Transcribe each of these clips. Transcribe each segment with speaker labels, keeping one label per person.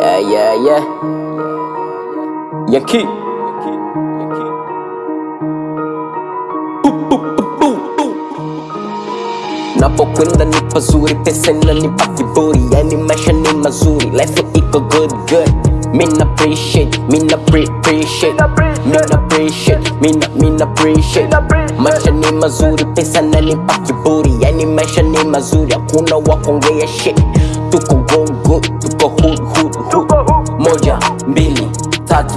Speaker 1: Yeah, yeah, yeah. Yankee. Napokwenda ni pazuri, pesa inanipa kiburi, yani maisha ni mazuri, life iko good good. Mina appreciate, mina pre appreciate, mina appreciate, mina mina appreciate. Maisha ni mazuri, pesa inanipa kiburi, yani maisha ni mazuri, hakuna wa kuongea shit. Tuko go good, tuko hood hood hood. Moja, mbili, tatu,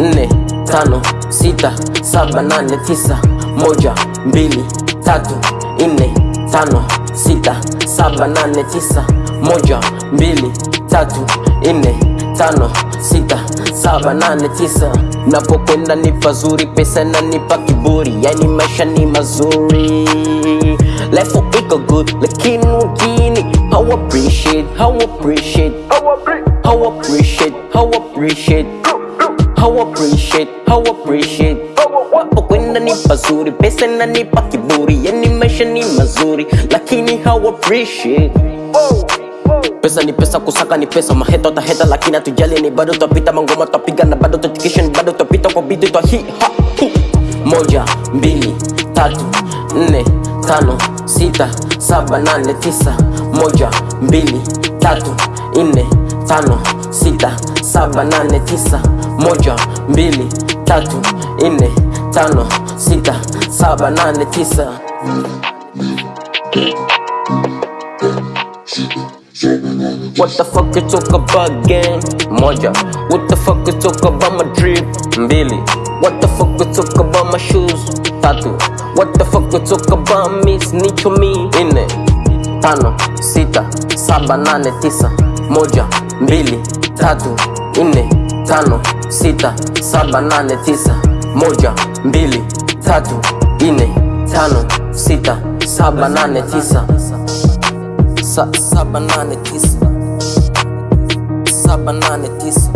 Speaker 1: nne, tano, sita, saba, nane, tisa. Moja, mbili, tatu, nne, tano, sita, saba, nane, tisa. Moja, mbili, tatu, nne, tano, sita, saba, nane, tisa. Napokwenda ni pazuri, pesa inanipa kiburi, yani maisha ni mazuri. Life iko good, lakini wengine how appreciate, how appreciate, how appreciate, how appreciate, how appreciate, how appreciate. Wapo kwenda ni pazuri, pesa inanipa kiburi, yani maisha ni mazuri, lakini how appreciate. Pesa ni pesa, kusaka ni pesa, maheta taheta, lakini hatujali, ni bado twapita, mangoma twapiga na bado twatikisha, ni bado twapita kwa bidi twa hi ha hu. Moja, mbili, tatu, nne, tano, sita, saba, nane, tisa. Moja, mbili, tatu, nne, tano, sita, saba, nane, tisa. Moja, mbili, tatu, nne, tano, sita, saba, nane, tisa. What the fuck you talk about gang? Moja. What the fuck you talk about my drip? Mbili. What the fuck we talk about my shoes? Tatu. What the fuck we talk about me? Snitch on me? Nne. Tano. Sita. Saba, nane, tisa. Moja. Mbili. Tatu. Nne. Tano. Sita. Saba, nane, tisa. Moja. Mbili. Tatu. Nne. Tano. Sita. Saba, nane, tisa. Sa saba nane tisa saba nane tisa